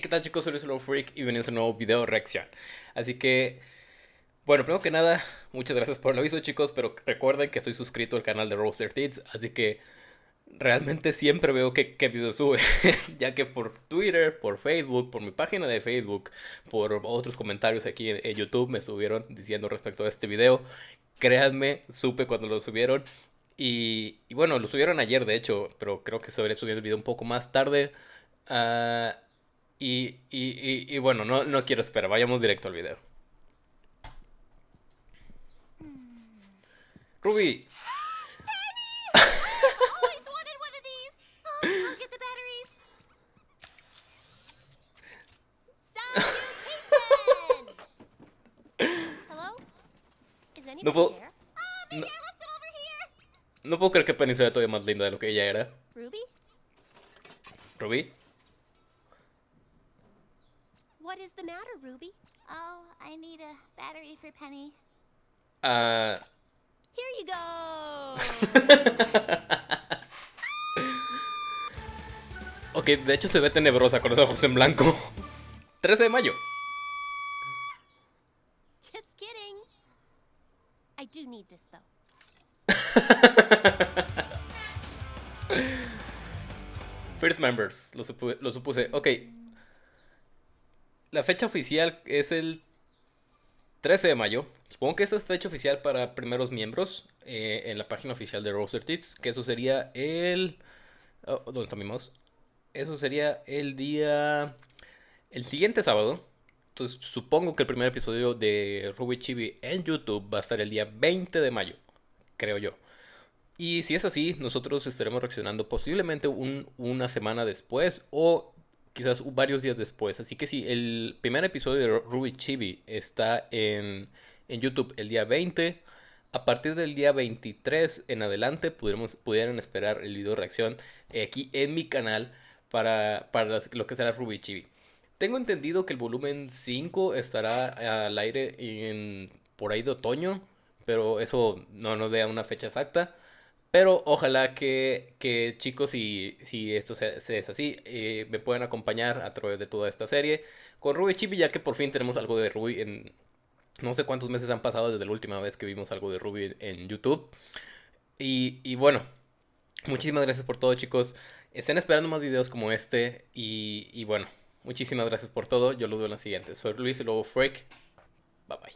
¿qué tal chicos? Soy Luis Freak y bienvenidos a un nuevo video reacción. Así que, bueno, primero que nada, muchas gracias por el aviso chicos, pero recuerden que estoy suscrito al canal de Roaster Tits, así que realmente siempre veo qué, qué video sube, ya que por Twitter, por Facebook, por mi página de Facebook, por otros comentarios aquí en, YouTube me estuvieron diciendo respecto a este video. Créanme, supe cuando lo subieron y, bueno, lo subieron ayer de hecho, pero creo que se habría subido el video un poco más tarde. Uh, y, y, y, bueno, no, no quiero esperar, vayamos directo al video. Ruby. No puedo, no, no puedo creer que Penny sea todavía más linda de lo que ella era. Ruby? Ruby? What is the matter, Ruby? Oh, I need a battery for Penny. Uh. Here you go. ok, de hecho se ve tenebrosa con los ojos en blanco. 13 de mayo. Just kidding. I do need this though. First members, lo, supuse, lo supuse. Ok, la fecha oficial es el 13 de mayo. Supongo que esta es fecha oficial para primeros miembros eh, en la página oficial de Roaster Tits. Que eso sería el... Oh, ¿Dónde está mi mouse? Eso sería el día... El siguiente sábado. Entonces supongo que el primer episodio de Ruby Chibi en YouTube va a estar el día 20 de mayo. Creo yo. Y si es así, nosotros estaremos reaccionando posiblemente una semana después o quizás varios días después. Así que si el primer episodio de Ruby Chibi está en, YouTube el día 20, a partir del día 23 en adelante pudieran esperar el video reacción aquí en mi canal para, para lo que será Ruby Chibi. Tengo entendido que el volumen 5 estará al aire en, por ahí de otoño, pero eso no nos da una fecha exacta. Pero ojalá que, chicos, si, si esto se, es así, eh, me puedan acompañar a través de toda esta serie con Ruby Chibi, ya que por fin tenemos algo de Ruby en... No sé cuántos meses han pasado desde la última vez que vimos algo de Ruby en YouTube. Y, bueno, muchísimas gracias por todo chicos. Estén esperando más videos como este. Y, bueno, muchísimas gracias por todo. Yo los veo en la siguiente. Soy Luis y luego Freak. Bye bye.